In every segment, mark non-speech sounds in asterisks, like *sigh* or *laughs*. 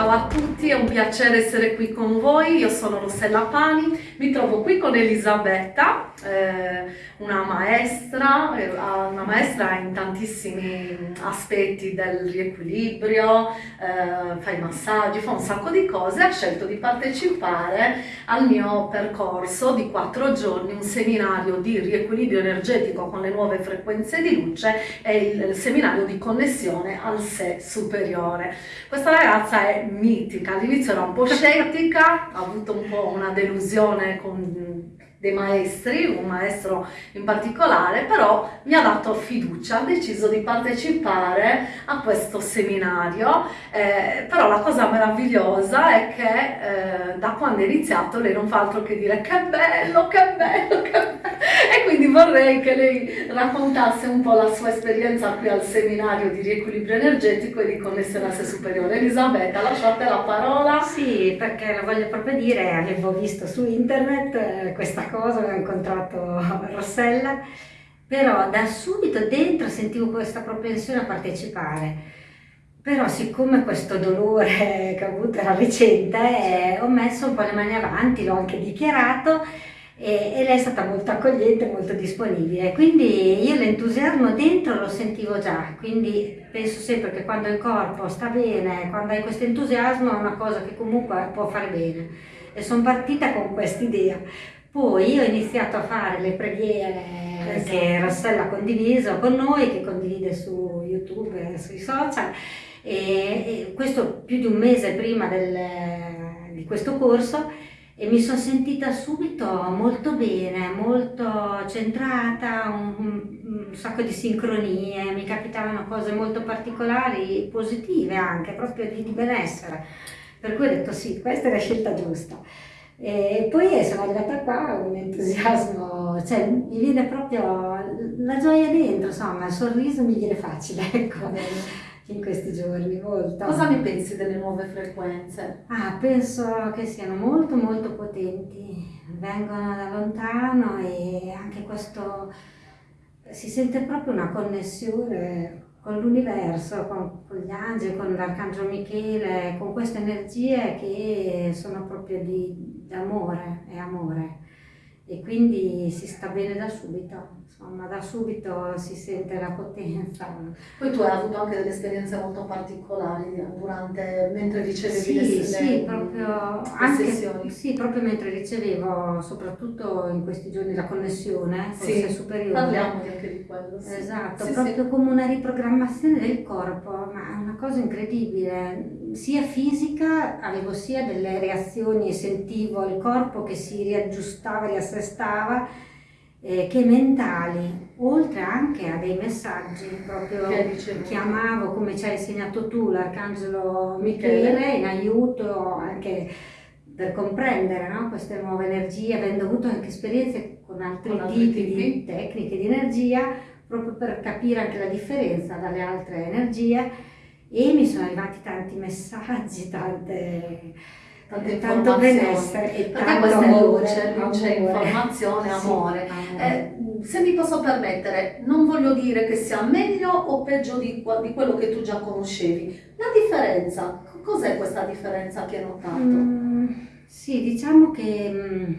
Ciao a tutti, è un piacere essere qui con voi, io sono Rossella Pani, mi trovo qui con Elisabetta, eh, una maestra, eh, una maestra in tantissimi aspetti del riequilibrio, eh, fa i massaggi, fa un sacco di cose, ha scelto di partecipare al mio percorso di quattro giorni, un seminario di riequilibrio energetico con le nuove frequenze di luce e il seminario di connessione al sé superiore. Questa ragazza è mitica, all'inizio era un po' scettica, ha avuto un po' una delusione con dei maestri, un maestro in particolare, però mi ha dato fiducia, ha deciso di partecipare a questo seminario, eh, però la cosa meravigliosa è che eh, da quando è iniziato lei non fa altro che dire che bello, che bello, che bello, *laughs* e quindi vorrei che lei raccontasse un po' la sua esperienza qui al seminario di riequilibrio energetico e di connessione a sé superiore. Elisabetta, lasciate la parola. Sì, perché lo voglio proprio dire, avevo visto su internet eh, questa cosa, ho incontrato *laughs* Rossella, però da subito dentro sentivo questa propensione a partecipare. Però siccome questo dolore *laughs* che ho avuto era recente, eh, ho messo un po' le mani avanti, l'ho anche dichiarato e, e, lei è stata molto accogliente, molto disponibile. Quindi io l'entusiasmo dentro lo sentivo già, quindi penso sempre che quando il corpo sta bene, quando hai questo entusiasmo è una cosa che comunque può fare bene. E sono partita con questa idea. Poi ho iniziato a fare le preghiere esatto. che Rossella ha condiviso con noi, che condivide su YouTube e sui social, e, e questo più di un mese prima del, di questo corso e mi sono sentita subito molto bene, molto centrata, un, un, sacco di sincronie, mi capitavano cose molto particolari, positive anche, proprio di, di benessere. Per cui ho detto sì, questa è la scelta giusta. E poi sono arrivata qua, un entusiasmo, cioè mi viene proprio la gioia dentro, insomma, il sorriso mi viene facile, *laughs* ecco, in questi giorni, molto. Cosa ne pensi delle nuove frequenze? Ah, penso che siano molto molto potenti, vengono da lontano e anche questo, si sente proprio una connessione con l'universo, con, con, gli angeli, con l'Arcangelo Michele, con queste energie che sono proprio di amore e amore e quindi si sta bene da subito insomma da subito si sente la potenza. Poi tu hai avuto anche delle esperienze molto particolari durante, mentre ricevevi sì, le, sì, le, proprio, le anche, sessioni? Sì, proprio mentre ricevevo, soprattutto in questi giorni, la connessione, sì, superiore. Parliamo anche di quello. Sì. Esatto, sì, proprio come una riprogrammazione del corpo, ma è una cosa incredibile. Sia fisica, avevo sia delle reazioni, sentivo il corpo che si riaggiustava, riassestava, eh, che mentali, oltre anche a dei messaggi, proprio chiamavo come ci hai insegnato tu l'Arcangelo Michele in aiuto anche per comprendere no? queste nuove energie, avendo avuto anche esperienze con altri, con altri tipi, tipi. di tecniche di energia, proprio per capire anche la differenza dalle altre energie e mi sono arrivati tanti messaggi, tante tante tanto benessere e perché questa è luce, luce, informazione, amore. Sì, amore. Eh, se mi posso permettere, non voglio dire che sia meglio o peggio di, di quello che tu già conoscevi. La differenza, cos'è questa differenza che hai notato? Mm, sì, diciamo che... Mm,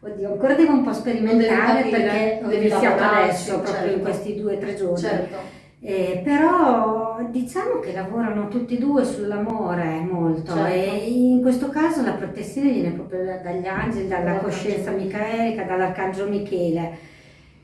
oddio, ancora devo un po' sperimentare perché ho iniziato adesso, proprio certo. in questi due o tre giorni. Certo eh, però diciamo che lavorano tutti e due sull'amore molto certo. e in questo caso la protezione viene proprio dagli angeli, dalla coscienza micaelica, dall'arcangelo Michele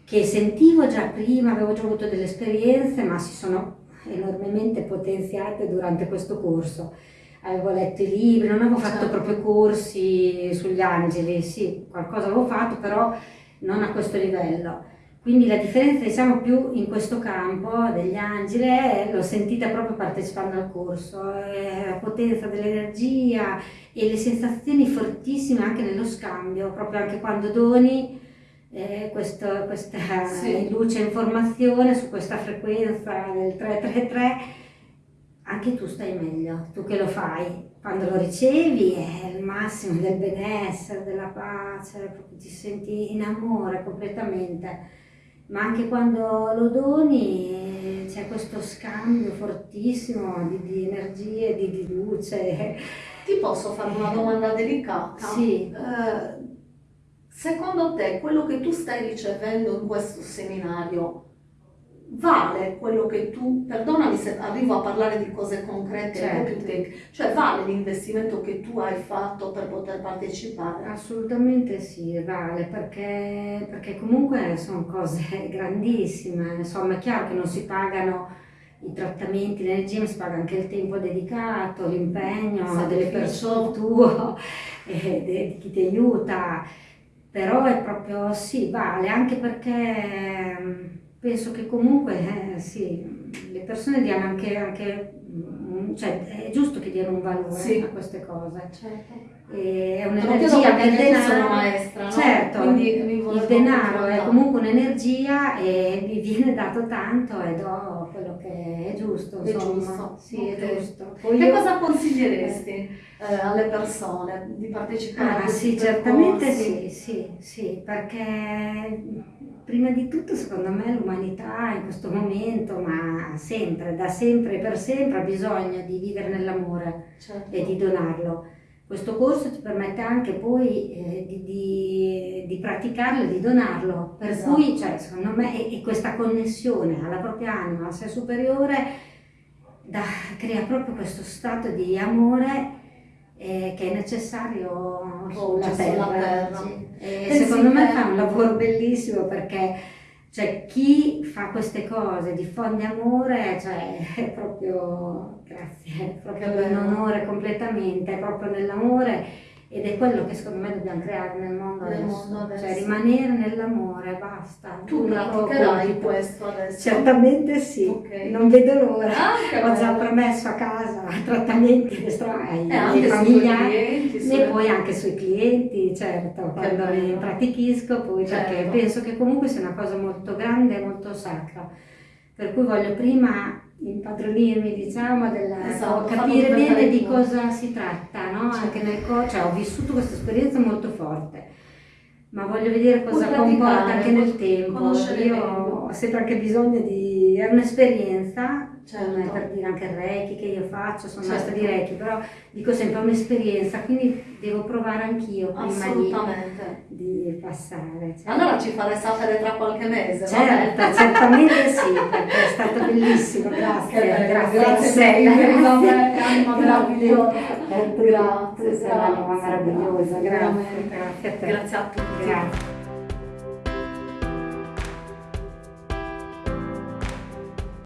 che sentivo già prima, avevo già avuto delle esperienze ma si sono enormemente potenziate durante questo corso. Avevo letto i libri, non avevo fatto certo. proprio corsi sugli angeli, sì, qualcosa avevo fatto però non a questo livello. Quindi la differenza diciamo più in questo campo degli angeli l'ho sentita proprio partecipando al corso, la potenza dell'energia e le sensazioni fortissime anche nello scambio, proprio anche quando doni eh, questo, questa sì. luce informazione su questa frequenza del 333, anche tu stai meglio, tu che lo fai, quando lo ricevi è il massimo del benessere, della pace, ti senti in amore completamente ma anche quando lo doni c'è questo scambio fortissimo di, di energie, di, di luce. Ti posso fare una domanda delicata? Sì. Eh, secondo te quello che tu stai ricevendo in questo seminario vale quello che tu, perdonami se arrivo a parlare di cose concrete certo. cioè vale l'investimento che tu hai fatto per poter partecipare? Assolutamente sì, vale, perché, perché comunque sono cose *laughs* grandissime, insomma è chiaro che non si pagano i trattamenti, l'energia, ma si paga anche il tempo dedicato, l'impegno delle persone *laughs* tuo, e di chi ti aiuta, però è proprio sì, vale, anche perché penso che comunque eh, sì, le persone diano anche, anche mm, cioè è giusto che diano un valore sì. a queste cose. Certo. È un'energia del denaro. maestra, no? Certo, Quindi il denaro è comunque un'energia e mi viene dato tanto e do quello che è giusto. È insomma. giusto. Sì, okay. è giusto. Poi che io... cosa consiglieresti eh, alle persone di partecipare ah, a sì, certamente sì, sì, sì, perché prima di tutto secondo me l'umanità in questo momento, ma sempre, da sempre e per sempre, ha bisogno di vivere nell'amore certo. e di donarlo. Questo corso ti permette anche poi eh, di, di, di, praticarlo e di donarlo, per esatto. cui cioè, secondo me e, e questa connessione alla propria anima, al sé superiore, da, crea proprio questo stato di amore eh, che è necessario oh, sulla terra. terra. Sì. E secondo me fa un lavoro bellissimo perché cioè, chi fa queste cose, diffonde amore, cioè, è proprio, grazie, è proprio un onore completamente, è proprio nell'amore ed è quello che secondo me dobbiamo creare nel mondo, nel adesso. Mondo adesso. Cioè rimanere nell'amore, basta. Tu praticherai questo adesso? Certamente sì, okay. non vedo l'ora. Ah, Ho già promesso a casa *laughs* trattamenti ai, eh, ai familiari clienti, e poi anche sui clienti, certo, quando li pratichisco, poi certo. perché penso che comunque sia una cosa molto grande e molto sacra. Per cui voglio prima impadronirmi, diciamo, della, esatto, capire bene di cosa si tratta, no? Certo. Anche nel co- cioè, ho vissuto questa esperienza molto forte, ma voglio vedere cosa comporta anche nel tempo. Io ho sempre anche bisogno di... è un'esperienza certo. per dire anche il Reiki che io faccio, sono certo. maestra di Reiki, però dico sempre è un'esperienza, quindi devo provare anch'io prima di, di, passare. Certo. Allora ci farei sapere tra qualche mese, certo, certamente sì, perché è stato bellissimo, grazie. Grazie, *laughs* grazie, grazie, anima meravigliosa. Grazie, sei un'anima meravigliosa, grazie. Grazie a te. Grazie a tutti. Grazie.